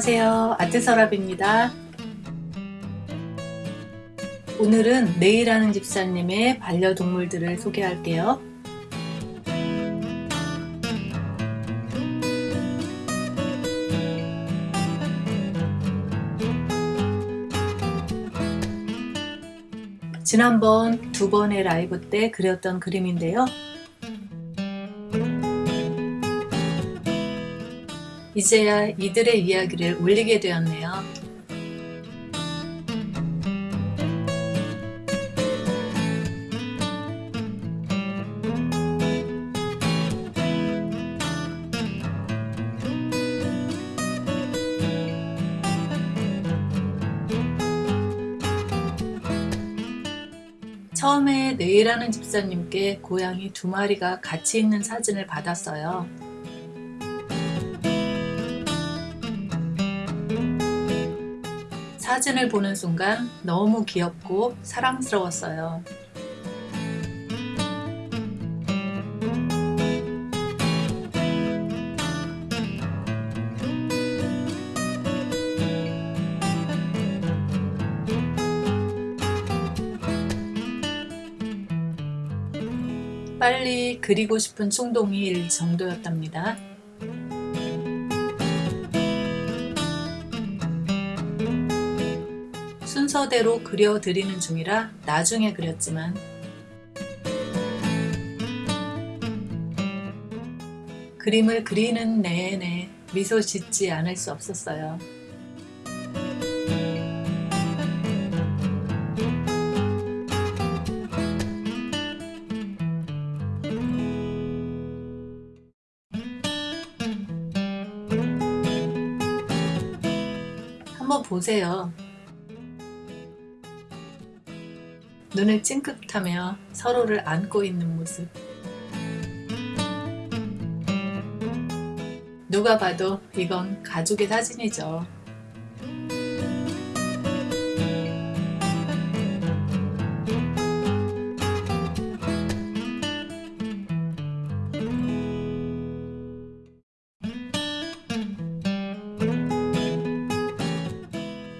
안녕하세요. 아트서랍입니다. 오늘은 네일하는 집사님의 반려동물들을 소개할게요. 지난번 두 번의 라이브 때 그렸던 그림인데요 이제야 이들의 이야기를 올리게 되었네요. 처음에 네일하는 집사님께 고양이 두 마리가 같이 있는 사진을 받았어요. 사진을 보는 순간 너무 귀엽고 사랑스러웠어요. 빨리 그리고 싶은 충동이 일 정도였답니다. 순서대로 그려드리는 중이라 나중에 그렸지만 그림을 그리는 내내 미소 짓지 않을 수 없었어요. 한번 보세요. 눈을 찡긋하며 서로를 안고 있는 모습 누가 봐도 이건 가족의 사진이죠.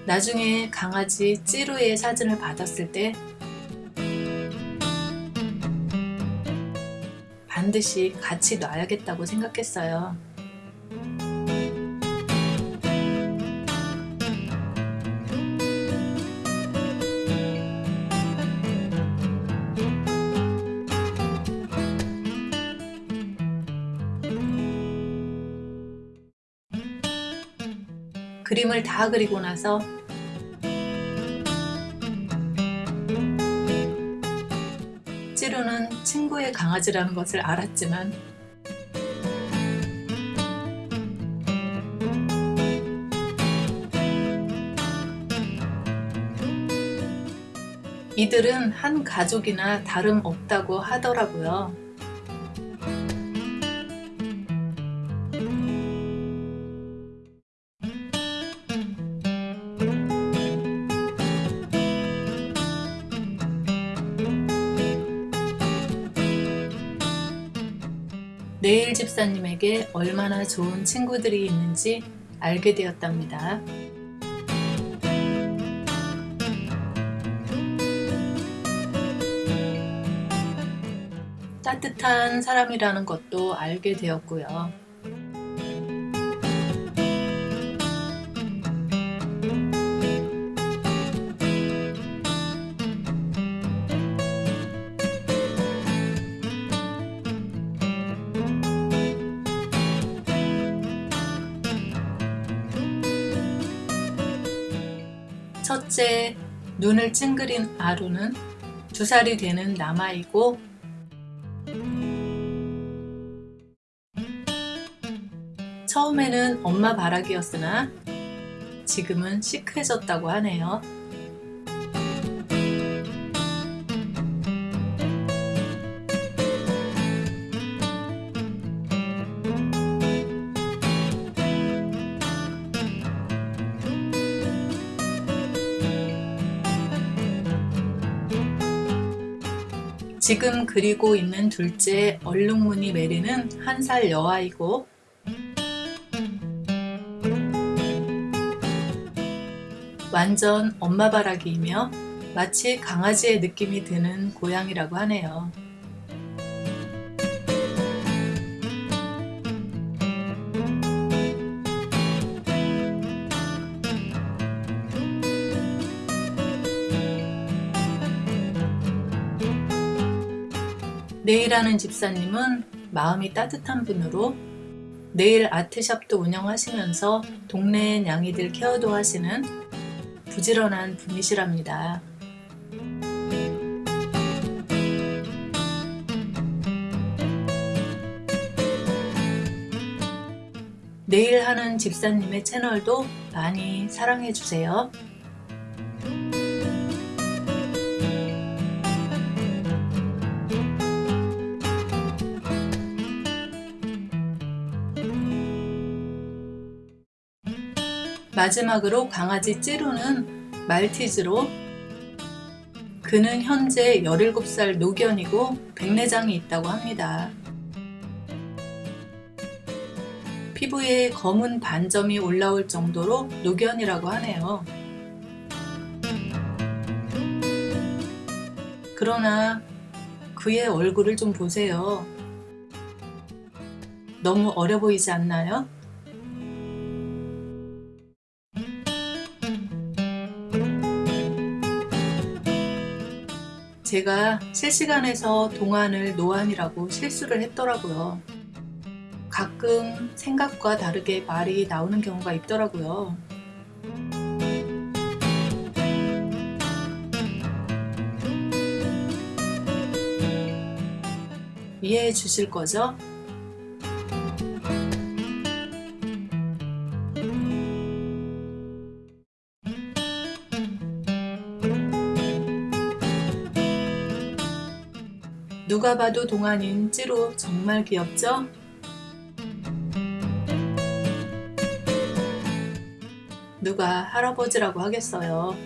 나중에 강아지 찌루의 사진을 받았을 때 반드시 같이 놔야겠다고 생각했어요. 그림을 다 그리고 나서 찌루는 친구의 강아지라는 것을 알았지만 이들은 한 가족이나 다름없다고 하더라고요. 네일 집사님에게 얼마나 좋은 친구들이 있는지 알게 되었답니다. 따뜻한 사람이라는 것도 알게 되었고요. 첫째, 눈을 찡그린 아루는 두 살이 되는 남아이고 처음에는 엄마 바라기였으나 지금은 시크해졌다고 하네요. 지금 그리고 있는 둘째 얼룩무늬 메리는 한 살 여아이고 완전 엄마 바라기이며 마치 강아지의 느낌이 드는 고양이라고 하네요. 네일하는 집사님은 마음이 따뜻한 분으로 네일 아트샵도 운영하시면서 동네 냥이들 케어도 하시는 부지런한 분이시랍니다. 네일하는 집사님의 채널도 많이 사랑해주세요. 마지막으로 강아지 찌루는 말티즈로 그는 현재 17살 노견이고 백내장이 있다고 합니다. 피부에 검은 반점이 올라올 정도로 노견이라고 하네요. 그러나 그의 얼굴을 좀 보세요. 너무 어려 보이지 않나요? 제가 실시간에서 동안을 노안이라고 실수를 했더라고요. 가끔 생각과 다르게 말이 나오는 경우가 있더라고요. 이해해 주실 거죠? 누가 봐도 동안인 찌로 정말 귀엽죠? 누가 할아버지라고 하겠어요.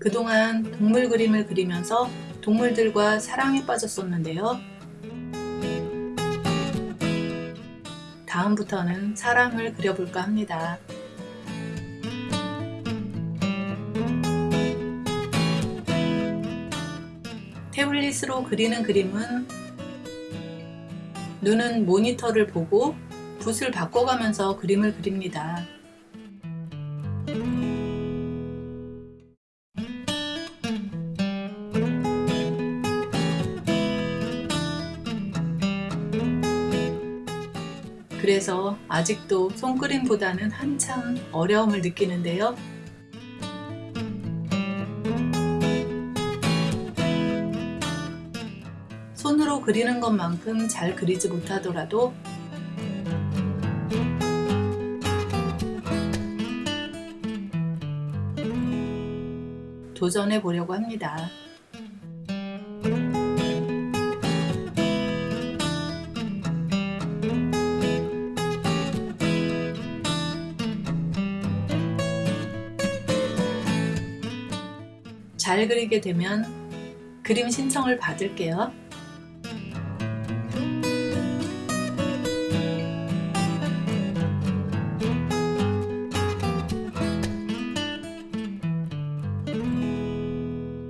그동안 동물 그림을 그리면서 동물들과 사랑에 빠졌었는데요. 다음부터는 사람을 그려볼까 합니다. 태블릿으로 그리는 그림은 눈은 모니터를 보고 붓을 바꿔가면서 그림을 그립니다. 그래서 아직도 손그림보다는 한참 어려움을 느끼는데요. 손으로 그리는 것만큼 잘 그리지 못하더라도 도전해 보려고 합니다. 잘 그리게 되면 그림 신청을 받을게요.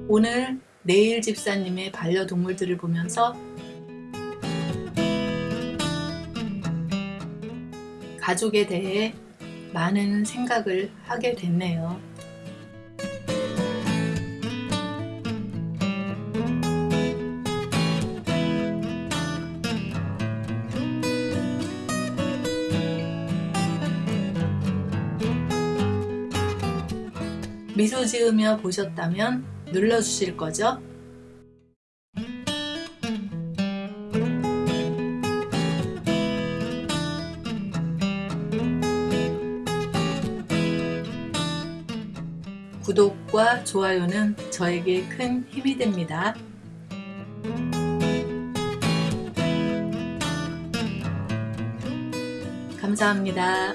오늘 내일 집사님의 반려동물들을 보면서 가족에 대해 많은 생각을 하게 됐네요. 미소 지으며 보셨다면 눌러주실 거죠? 구독과 좋아요는 저에게 큰 힘이 됩니다. 감사합니다.